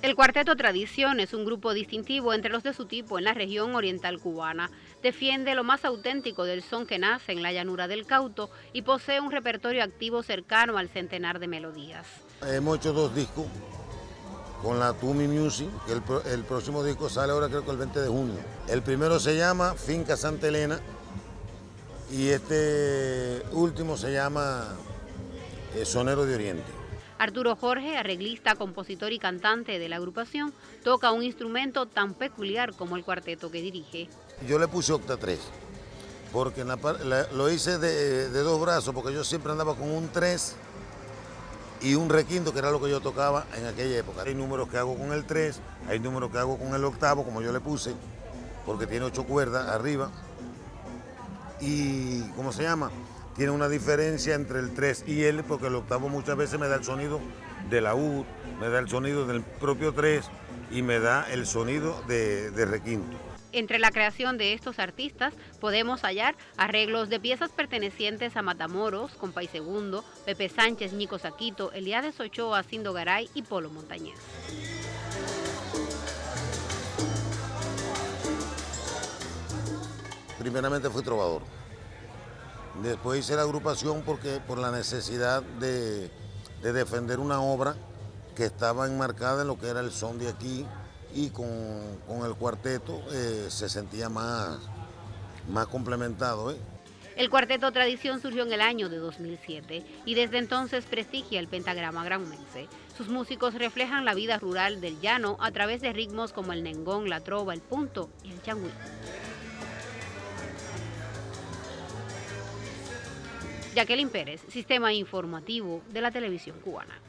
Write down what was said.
El Cuarteto Tradición es un grupo distintivo entre los de su tipo en la región oriental cubana. Defiende lo más auténtico del son que nace en la llanura del Cauto y posee un repertorio activo cercano al centenar de melodías. Hemos hecho dos discos con la Tumi Music, que el, próximo disco sale ahora creo que el 20 de junio. El primero se llama Finca Santa Elena y este último se llama eh, Sonero de Oriente. Arturo Jorge, arreglista, compositor y cantante de la agrupación, toca un instrumento tan peculiar como el cuarteto que dirige. Yo le puse octa 3, porque lo hice de, dos brazos, porque yo siempre andaba con un 3 y un requinto, que era lo que yo tocaba en aquella época. Hay números que hago con el 3, hay números que hago con el octavo, como yo le puse, porque tiene ocho cuerdas arriba. Y, ¿cómo se llama? Tiene una diferencia entre el 3 y el, porque el octavo muchas veces me da el sonido de la U, me da el sonido del propio 3 y me da el sonido de, requinto. Entre la creación de estos artistas podemos hallar arreglos de piezas pertenecientes a Matamoros, Compay Segundo, Pepe Sánchez, Nico Saquito, Eliades Ochoa, Cindo Garay y Polo Montañez. Primeramente fui trovador. Después hice la agrupación porque por la necesidad de, defender una obra que estaba enmarcada en lo que era el son de aquí y con, el cuarteto eh, se sentía más, más complementado. ¿eh? El cuarteto Tradición surgió en el año de 2007 y desde entonces prestigia el pentagrama granmense. Sus músicos reflejan la vida rural del llano a través de ritmos como el nengón, la trova, el punto y el changüí. Jacqueline Pérez, Sistema Informativo de la Televisión Cubana.